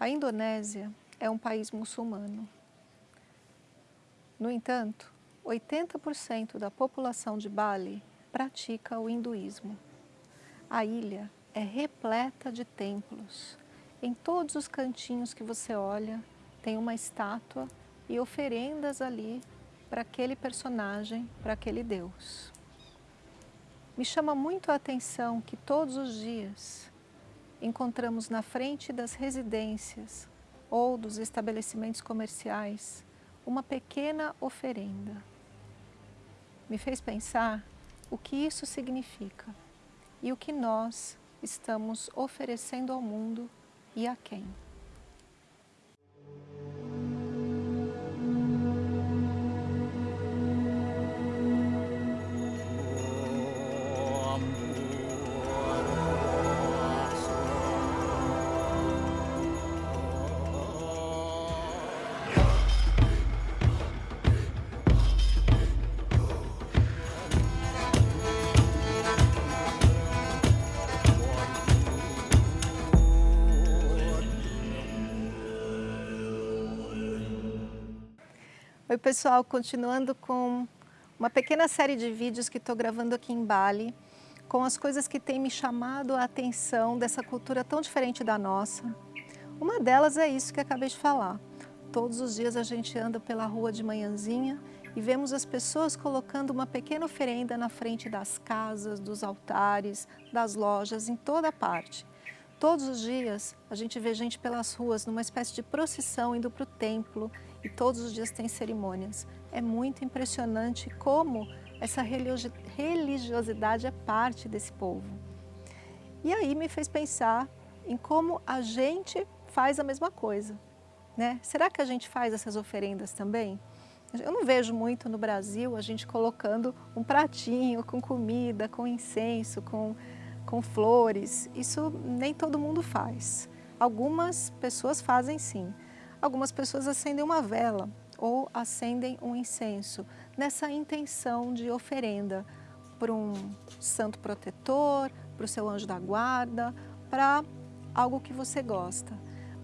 A Indonésia é um país muçulmano. No entanto, 80% da população de Bali pratica o hinduísmo. A ilha é repleta de templos. Em todos os cantinhos que você olha, tem uma estátua e oferendas ali para aquele personagem, para aquele Deus. Me chama muito a atenção que todos os dias encontramos na frente das residências ou dos estabelecimentos comerciais uma pequena oferenda. Me fez pensar o que isso significa e o que nós estamos oferecendo ao mundo e a quem. Oi pessoal, continuando com uma pequena série de vídeos que estou gravando aqui em Bali, com as coisas que têm me chamado a atenção dessa cultura tão diferente da nossa. Uma delas é isso que acabei de falar. Todos os dias a gente anda pela rua de manhãzinha e vemos as pessoas colocando uma pequena oferenda na frente das casas, dos altares, das lojas, em toda parte. Todos os dias a gente vê gente pelas ruas numa espécie de procissão indo para o templo e todos os dias tem cerimônias. É muito impressionante como essa religiosidade é parte desse povo. E aí me fez pensar em como a gente faz a mesma coisa. Né? Será que a gente faz essas oferendas também? Eu não vejo muito no Brasil a gente colocando um pratinho com comida, com incenso, com com flores, isso nem todo mundo faz. Algumas pessoas fazem sim. Algumas pessoas acendem uma vela ou acendem um incenso nessa intenção de oferenda para um santo protetor, para o seu anjo da guarda, para algo que você gosta.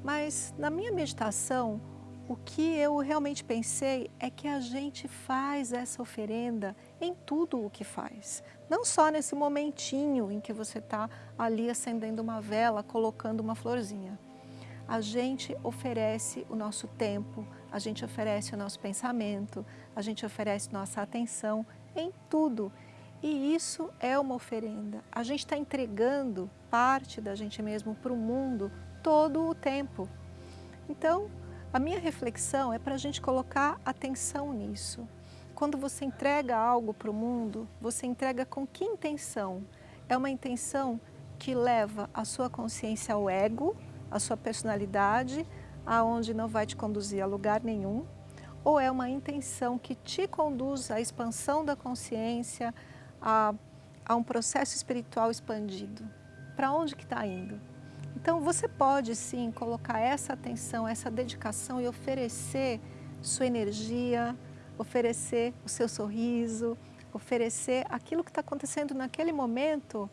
Mas na minha meditação, o que eu realmente pensei é que a gente faz essa oferenda em tudo o que faz. Não só nesse momentinho em que você está ali acendendo uma vela, colocando uma florzinha. A gente oferece o nosso tempo, a gente oferece o nosso pensamento, a gente oferece nossa atenção em tudo. E isso é uma oferenda. A gente está entregando parte da gente mesmo para o mundo todo o tempo. Então, a minha reflexão é para a gente colocar atenção nisso. Quando você entrega algo para o mundo, você entrega com que intenção? É uma intenção que leva a sua consciência ao ego, a sua personalidade, aonde não vai te conduzir a lugar nenhum, ou é uma intenção que te conduz à expansão da consciência, a, a um processo espiritual expandido? Para onde que está indo? Então você pode sim colocar essa atenção, essa dedicação e oferecer sua energia, oferecer o seu sorriso, oferecer aquilo que está acontecendo naquele momento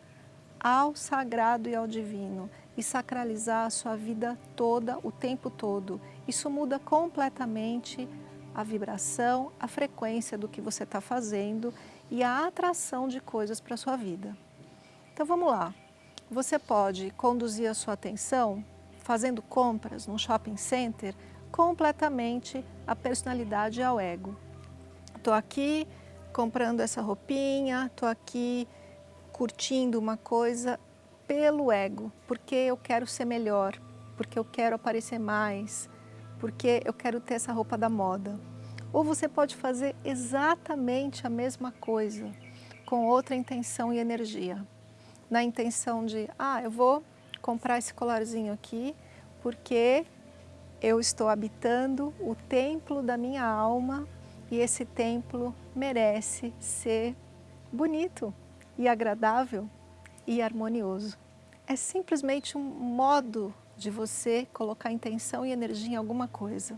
ao sagrado e ao divino e sacralizar a sua vida toda, o tempo todo. Isso muda completamente a vibração, a frequência do que você está fazendo e a atração de coisas para a sua vida. Então vamos lá. Você pode conduzir a sua atenção fazendo compras num shopping center completamente a personalidade ao ego. Estou aqui comprando essa roupinha, estou aqui curtindo uma coisa pelo ego, porque eu quero ser melhor, porque eu quero aparecer mais, porque eu quero ter essa roupa da moda. Ou você pode fazer exatamente a mesma coisa, com outra intenção e energia na intenção de, ah, eu vou comprar esse colarzinho aqui porque eu estou habitando o templo da minha alma e esse templo merece ser bonito e agradável e harmonioso. É simplesmente um modo de você colocar intenção e energia em alguma coisa.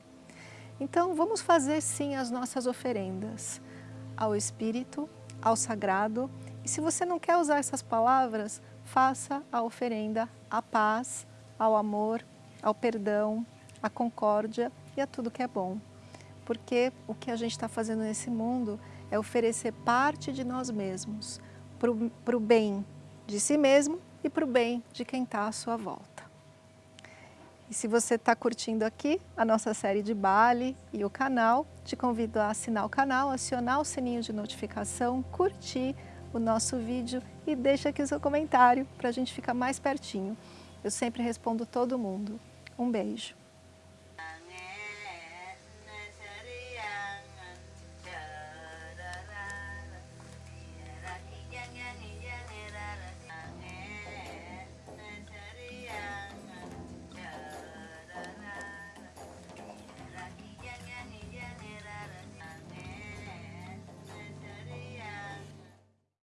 Então vamos fazer sim as nossas oferendas ao Espírito, ao Sagrado e se você não quer usar essas palavras, faça a oferenda à paz, ao amor, ao perdão, à concórdia e a tudo que é bom. Porque o que a gente está fazendo nesse mundo é oferecer parte de nós mesmos para o bem de si mesmo e para o bem de quem está à sua volta. E se você está curtindo aqui a nossa série de Bali e o canal, te convido a assinar o canal, acionar o sininho de notificação, curtir o nosso vídeo e deixa aqui o seu comentário para a gente ficar mais pertinho. Eu sempre respondo todo mundo. Um beijo.